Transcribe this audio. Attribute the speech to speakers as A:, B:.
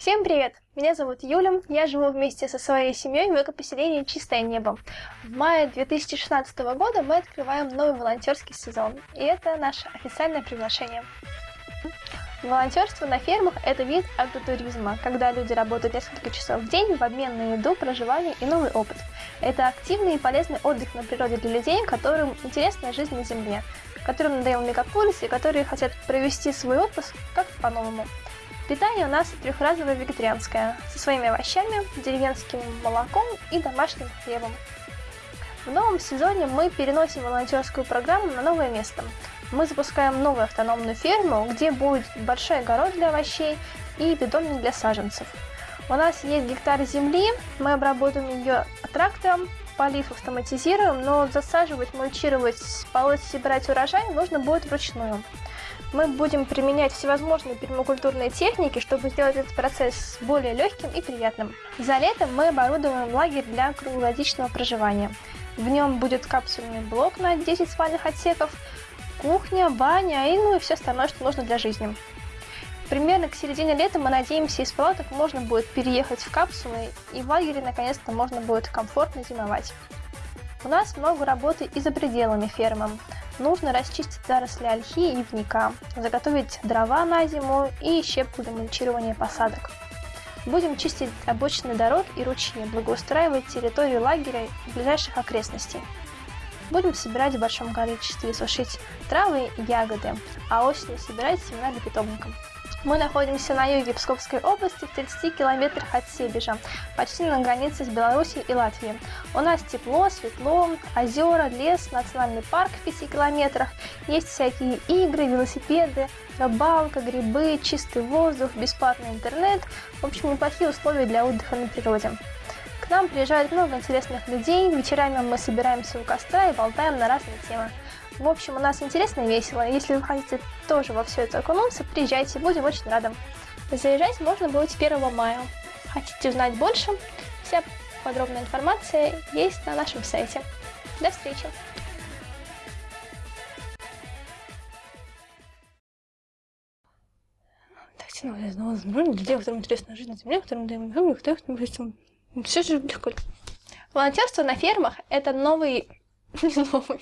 A: Всем привет! Меня зовут Юля, я живу вместе со своей семьей в экопоселении «Чистое небо». В мае 2016 года мы открываем новый волонтерский сезон, и это наше официальное приглашение. Волонтерство на фермах – это вид агротуризма, когда люди работают несколько часов в день в обмен на еду, проживание и новый опыт. Это активный и полезный отдых на природе для людей, которым интересна жизнь на земле, которым надоел мегаполис и которые хотят провести свой отпуск как-то по-новому. Питание у нас трехразовое вегетарианское, со своими овощами, деревенским молоком и домашним хлебом. В новом сезоне мы переносим волонтерскую программу на новое место. Мы запускаем новую автономную ферму, где будет большой огород для овощей и питомник для саженцев. У нас есть гектар земли, мы обработаем ее трактором, полив автоматизируем, но засаживать, мульчировать, полоть, собирать урожай нужно будет вручную мы будем применять всевозможные пермакультурные техники, чтобы сделать этот процесс более легким и приятным. За летом мы оборудуем лагерь для круглогодичного проживания. В нем будет капсульный блок на 10 спальных отсеков, кухня, баня и ну и все остальное, что нужно для жизни. Примерно к середине лета мы надеемся, из палаток можно будет переехать в капсулы, и в лагере наконец-то можно будет комфортно зимовать. У нас много работы и за пределами фермы. Нужно расчистить заросли ольхи и ивника, заготовить дрова на зиму и щепку для мульчирования посадок. Будем чистить обочины дорог и ручьи, благоустраивать территорию лагеря и ближайших окрестностей. Будем собирать в большом количестве и сушить травы и ягоды, а осенью собирать семена для питомников. Мы находимся на юге Псковской области, в 30 километрах от Себежа, почти на границе с Беларусью и Латвией. У нас тепло, светло, озера, лес, национальный парк в 5 километрах. Есть всякие игры, велосипеды, рыбалка, грибы, чистый воздух, бесплатный интернет. В общем, неплохие условия для отдыха на природе. К нам приезжает много интересных людей, вечерами мы собираемся у костра и болтаем на разные темы. В общем, у нас интересно и весело. Если вы хотите тоже во все это окунуться, приезжайте, будем очень рады. Заезжать можно будет 1 мая. Хотите узнать больше? Вся подробная информация есть на нашем сайте. До встречи! Людей, которым интересна жизнь на земле, которым даем которым все же легко. Волонтерство на фермах – это новый... новый...